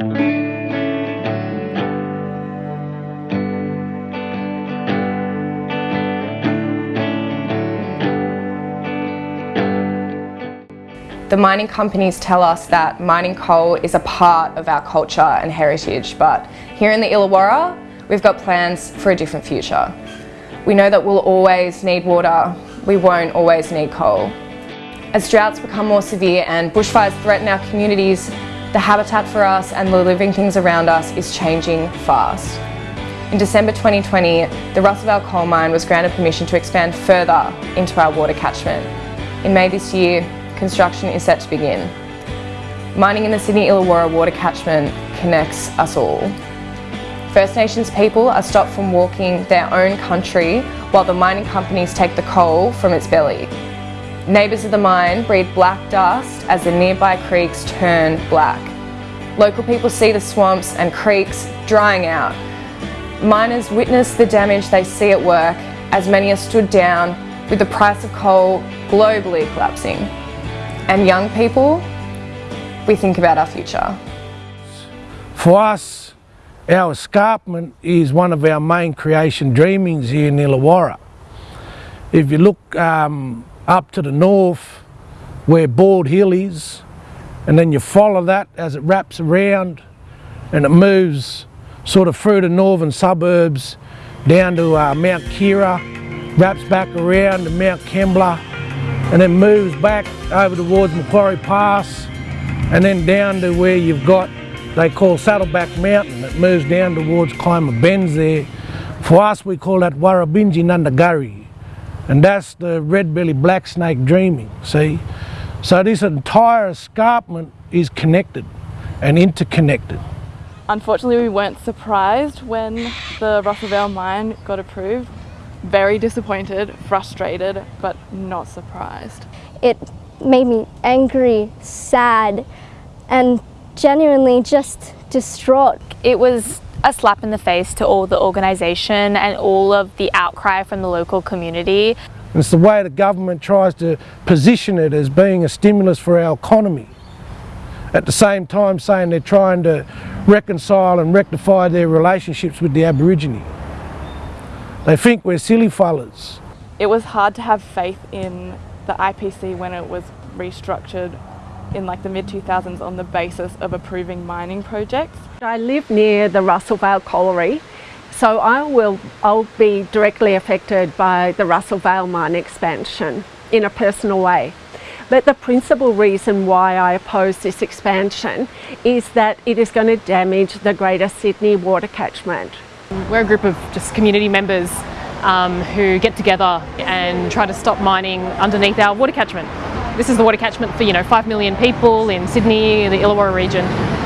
The mining companies tell us that mining coal is a part of our culture and heritage, but here in the Illawarra, we've got plans for a different future. We know that we'll always need water, we won't always need coal. As droughts become more severe and bushfires threaten our communities, the habitat for us and the living things around us is changing fast. In December 2020, the Russell Vale coal mine was granted permission to expand further into our water catchment. In May this year, construction is set to begin. Mining in the Sydney Illawarra water catchment connects us all. First Nations people are stopped from walking their own country while the mining companies take the coal from its belly. Neighbours of the mine breathe black dust as the nearby creeks turn black. Local people see the swamps and creeks drying out. Miners witness the damage they see at work as many are stood down with the price of coal globally collapsing and young people, we think about our future. For us, our escarpment is one of our main creation dreamings here in Illawarra. If you look um, up to the north where Bald Hill is, and then you follow that as it wraps around and it moves sort of through the northern suburbs down to uh, Mount Keira, wraps back around to Mount Kembla, and then moves back over towards Macquarie Pass and then down to where you've got they call Saddleback Mountain. It moves down towards Climber Bends there. For us we call that Warrabinji Nundagurri and that's the red-bellied black snake dreaming see so this entire escarpment is connected and interconnected Unfortunately we weren't surprised when the Russell Vale mine got approved very disappointed, frustrated, but not surprised. It made me angry, sad, and genuinely just distraught. It was a slap in the face to all the organisation and all of the outcry from the local community. It's the way the government tries to position it as being a stimulus for our economy. At the same time saying they're trying to reconcile and rectify their relationships with the Aborigine. They think we're silly fellas. It was hard to have faith in the IPC when it was restructured in like the mid 2000s on the basis of approving mining projects. I live near the Russell Vale colliery so I will I'll be directly affected by the Russell Vale mine expansion in a personal way. But the principal reason why I oppose this expansion is that it is going to damage the Greater Sydney water catchment. We're a group of just community members um, who get together and try to stop mining underneath our water catchment. This is the water catchment for you know 5 million people in Sydney, the Illawarra region.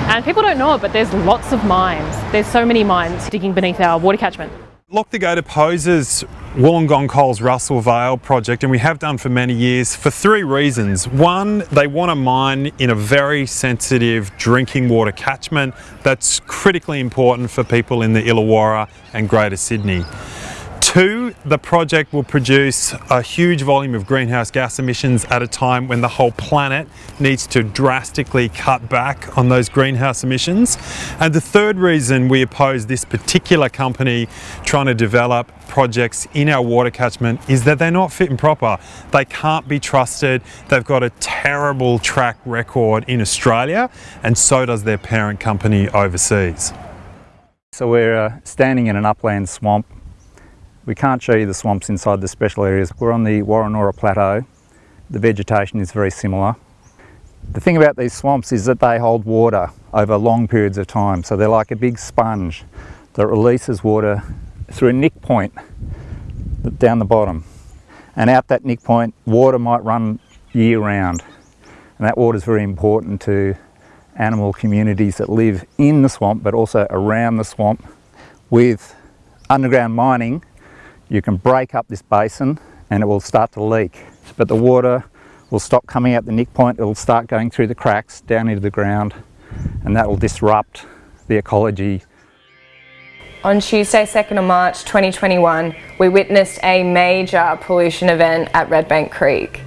And people don't know it, but there's lots of mines. There's so many mines digging beneath our water catchment. Lock the Gate opposes Wollongong Coal's Russell Vale project and we have done for many years for three reasons. One, they want to mine in a very sensitive drinking water catchment that's critically important for people in the Illawarra and Greater Sydney. Two, the project will produce a huge volume of greenhouse gas emissions at a time when the whole planet needs to drastically cut back on those greenhouse emissions. And the third reason we oppose this particular company trying to develop projects in our water catchment is that they're not fit and proper. They can't be trusted. They've got a terrible track record in Australia and so does their parent company overseas. So we're uh, standing in an upland swamp we can't show you the swamps inside the special areas. We're on the Woronora Plateau. The vegetation is very similar. The thing about these swamps is that they hold water over long periods of time. So they're like a big sponge that releases water through a nick point down the bottom. And out that nick point, water might run year round. And that water is very important to animal communities that live in the swamp, but also around the swamp. With underground mining, you can break up this basin and it will start to leak. But the water will stop coming out the nick point, it will start going through the cracks down into the ground and that will disrupt the ecology. On Tuesday 2nd of March 2021 we witnessed a major pollution event at Redbank Creek.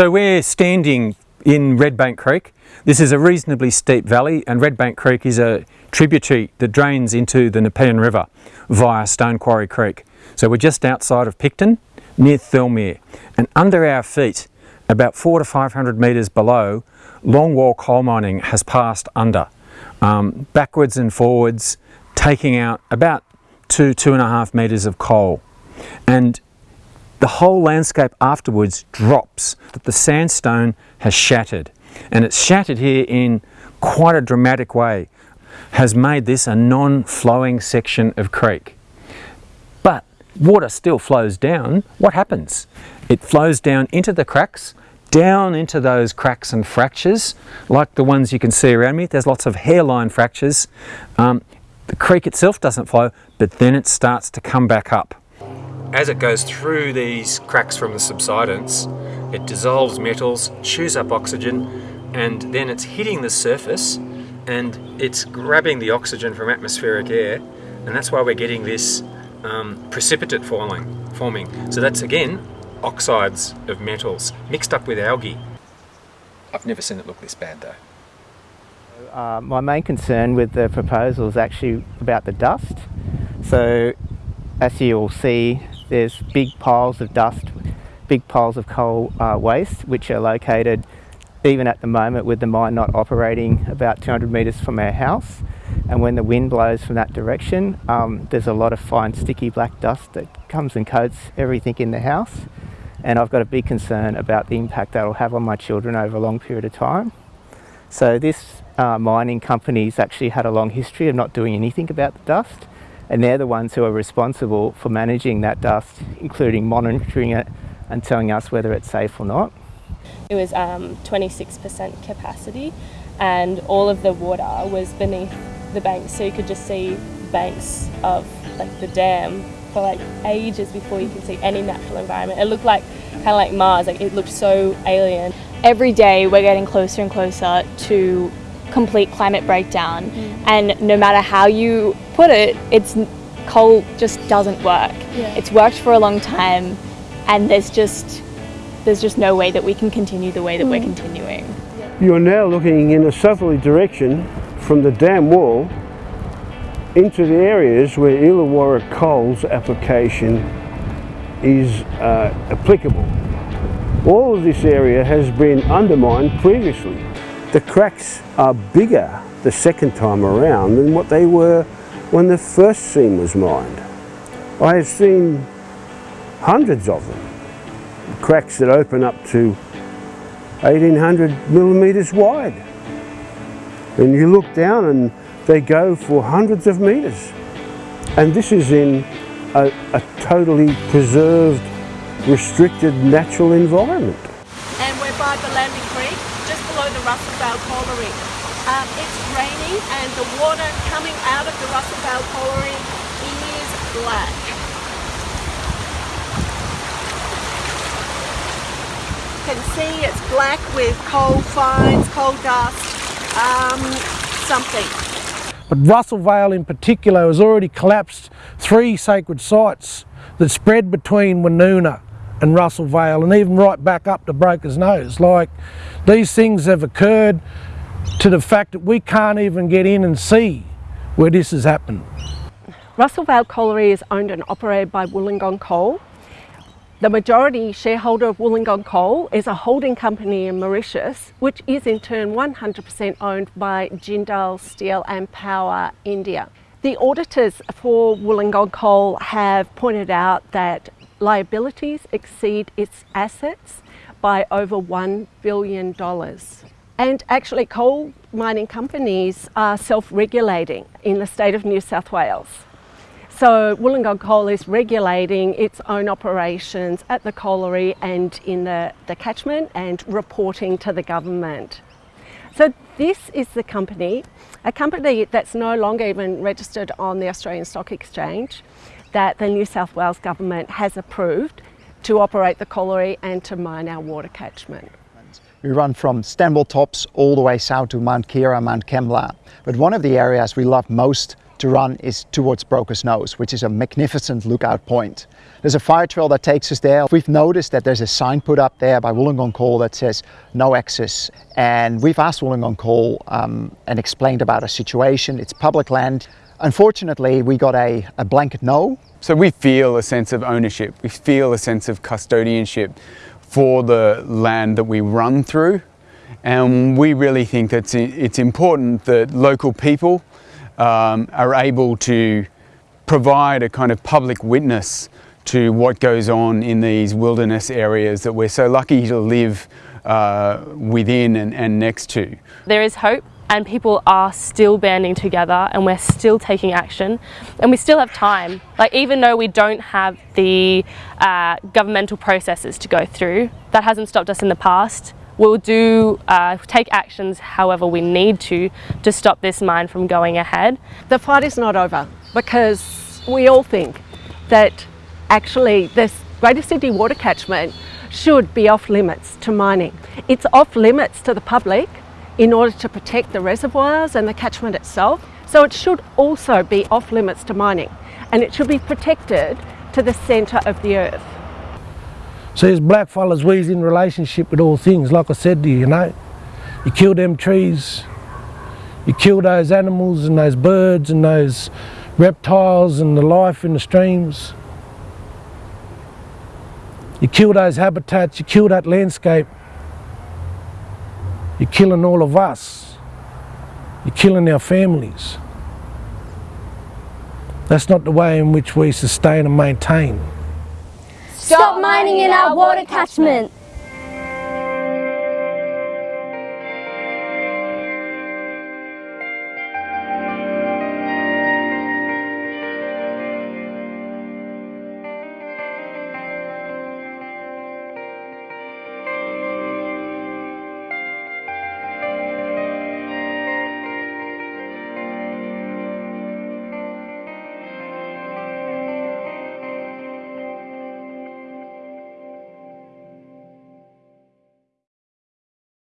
So we're standing in Redbank Creek. This is a reasonably steep valley and Redbank Creek is a tributary that drains into the Nepean River via Stone Quarry Creek. So we're just outside of Picton near Thirlmere and under our feet about four to 500 metres below longwall coal mining has passed under um, backwards and forwards taking out about two, two and a half metres of coal and the whole landscape afterwards drops that the sandstone has shattered. And it's shattered here in quite a dramatic way has made this a non-flowing section of creek. But water still flows down. What happens? It flows down into the cracks down into those cracks and fractures like the ones you can see around me. There's lots of hairline fractures. Um, the creek itself doesn't flow but then it starts to come back up as it goes through these cracks from the subsidence, it dissolves metals, chews up oxygen, and then it's hitting the surface and it's grabbing the oxygen from atmospheric air, and that's why we're getting this um, precipitate falling, forming. So that's again oxides of metals mixed up with algae. I've never seen it look this bad though. Uh, my main concern with the proposal is actually about the dust. So as you'll see, there's big piles of dust, big piles of coal uh, waste, which are located even at the moment with the mine not operating about 200 metres from our house. And when the wind blows from that direction, um, there's a lot of fine sticky black dust that comes and coats everything in the house. And I've got a big concern about the impact that'll have on my children over a long period of time. So this uh, mining company's actually had a long history of not doing anything about the dust and they're the ones who are responsible for managing that dust, including monitoring it and telling us whether it's safe or not. It was 26% um, capacity and all of the water was beneath the banks so you could just see banks of like the dam for like ages before you could see any natural environment. It looked like kind of like Mars, like it looked so alien. Every day we're getting closer and closer to complete climate breakdown mm. and no matter how you put it it's coal just doesn't work yeah. it's worked for a long time and there's just there's just no way that we can continue the way that mm. we're continuing you're now looking in a southerly direction from the dam wall into the areas where Illawarra coal's application is uh, applicable. All of this area has been undermined previously. The cracks are bigger the second time around than what they were when the first seam was mined. I have seen hundreds of them, cracks that open up to 1800 millimetres wide. And you look down and they go for hundreds of metres. And this is in a, a totally preserved, restricted natural environment. And we're by the landing creek just below the Russell Vale Colliery. Um, it's raining and the water coming out of the Russell Vale Colliery is black. You can see it's black with coal fines, coal dust, um, something. But Russell Vale in particular has already collapsed three sacred sites that spread between Woonona and Russell Vale and even right back up to Broker's Nose. Like these things have occurred to the fact that we can't even get in and see where this has happened. Russell Vale Colliery is owned and operated by Wollongong Coal. The majority shareholder of Wollongong Coal is a holding company in Mauritius, which is in turn 100% owned by Jindal Steel and Power India. The auditors for Wollongong Coal have pointed out that liabilities exceed its assets by over $1 billion. And actually coal mining companies are self-regulating in the state of New South Wales. So Wollongong Coal is regulating its own operations at the colliery and in the, the catchment and reporting to the government. So this is the company, a company that's no longer even registered on the Australian Stock Exchange that the New South Wales Government has approved to operate the colliery and to mine our water catchment. We run from Stanwell Tops all the way south to Mount Keira, Mount Kembla. But one of the areas we love most to run is towards Broker's Nose, which is a magnificent lookout point. There's a fire trail that takes us there. We've noticed that there's a sign put up there by Wollongong Coal that says no access. And we've asked Wollongong Coal um, and explained about our situation. It's public land. Unfortunately, we got a, a blanket no. So we feel a sense of ownership. We feel a sense of custodianship for the land that we run through. And we really think that it's important that local people um, are able to provide a kind of public witness to what goes on in these wilderness areas that we're so lucky to live uh, within and, and next to. There is hope and people are still banding together and we're still taking action and we still have time. Like even though we don't have the uh, governmental processes to go through, that hasn't stopped us in the past. We'll do, uh, take actions however we need to to stop this mine from going ahead. The fight is not over because we all think that actually this Greater Sydney water catchment should be off limits to mining. It's off limits to the public in order to protect the reservoirs and the catchment itself. So it should also be off limits to mining and it should be protected to the centre of the earth. So as blackfellas, we's in relationship with all things, like I said to you, you know. You kill them trees, you kill those animals and those birds and those reptiles and the life in the streams. You kill those habitats, you kill that landscape, you're killing all of us. You're killing our families. That's not the way in which we sustain and maintain. Stop mining in our water catchment.